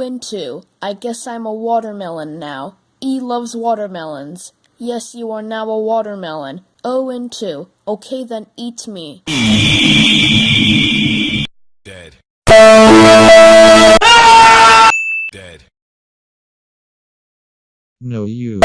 and 2. I guess I'm a watermelon now. E loves watermelons. Yes, you are now a watermelon. O and 2. Okay, then eat me. Dead. Dead. No you.